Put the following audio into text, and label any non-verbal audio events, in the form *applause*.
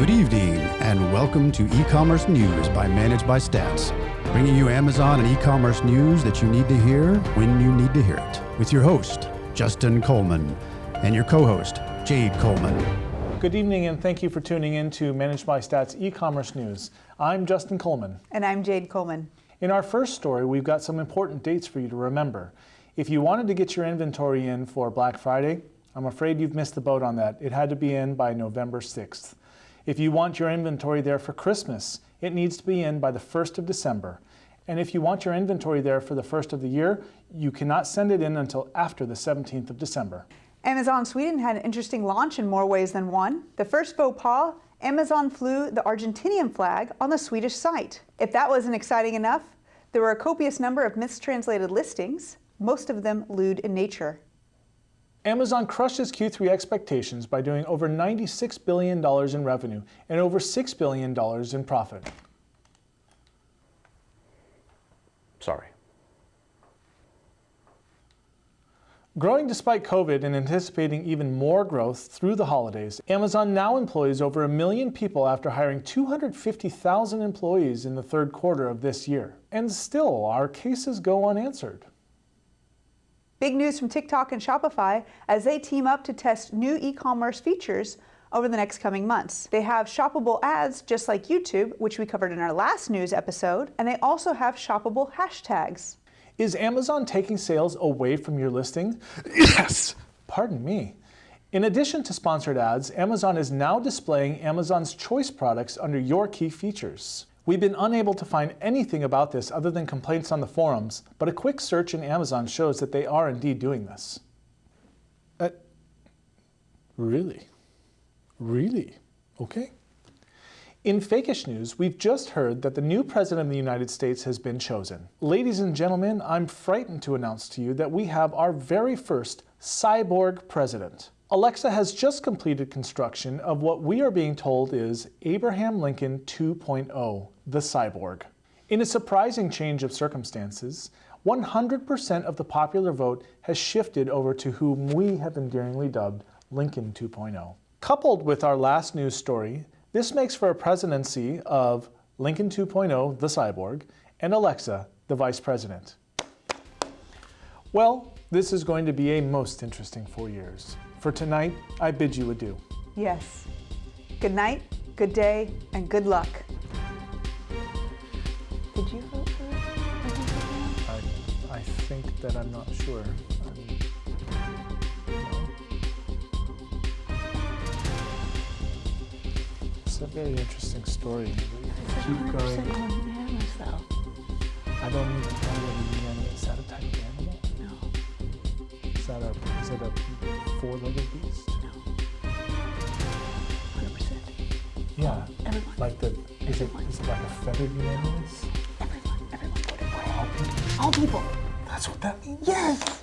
Good evening, and welcome to E-Commerce News by Managed by Stats, bringing you Amazon and e-commerce news that you need to hear when you need to hear it, with your host, Justin Coleman, and your co-host, Jade Coleman. Good evening, and thank you for tuning in to Managed by Stats e-commerce news. I'm Justin Coleman. And I'm Jade Coleman. In our first story, we've got some important dates for you to remember. If you wanted to get your inventory in for Black Friday, I'm afraid you've missed the boat on that. It had to be in by November 6th. If you want your inventory there for Christmas, it needs to be in by the 1st of December. And if you want your inventory there for the first of the year, you cannot send it in until after the 17th of December. Amazon Sweden had an interesting launch in more ways than one. The first faux pas, Amazon flew the Argentinian flag on the Swedish site. If that wasn't exciting enough, there were a copious number of mistranslated listings, most of them lewd in nature. Amazon crushes Q3 expectations by doing over $96 billion in revenue and over $6 billion in profit. Sorry. Growing despite COVID and anticipating even more growth through the holidays, Amazon now employs over a million people after hiring 250,000 employees in the third quarter of this year. And still, our cases go unanswered. Big news from TikTok and Shopify as they team up to test new e-commerce features over the next coming months. They have shoppable ads just like YouTube, which we covered in our last news episode, and they also have shoppable hashtags. Is Amazon taking sales away from your listing? *coughs* Yes! Pardon me. In addition to sponsored ads, Amazon is now displaying Amazon's choice products under your key features. We've been unable to find anything about this other than complaints on the forums, but a quick search in Amazon shows that they are indeed doing this. Uh, really? Really? Okay. In fakish news, we've just heard that the new president of the United States has been chosen. Ladies and gentlemen, I'm frightened to announce to you that we have our very first cyborg president. Alexa has just completed construction of what we are being told is Abraham Lincoln 2.0, the cyborg. In a surprising change of circumstances, 100% of the popular vote has shifted over to whom we have endearingly dubbed Lincoln 2.0. Coupled with our last news story, this makes for a presidency of Lincoln 2.0, the cyborg, and Alexa, the vice president. Well, this is going to be a most interesting four years. For tonight, I bid you adieu. Yes. Good night, good day, and good luck. Think that I'm not sure. Um, it's a very interesting story. Keep going. I don't need to tell you the Is that a type of animal? No. Is that a, is it a four-legged beast? No. 100%. Yeah. Everyone. Like the, is it, is it like a feathered unanimous? Everyone. Everyone voted for it. All people? All people. That's what that means? Yes.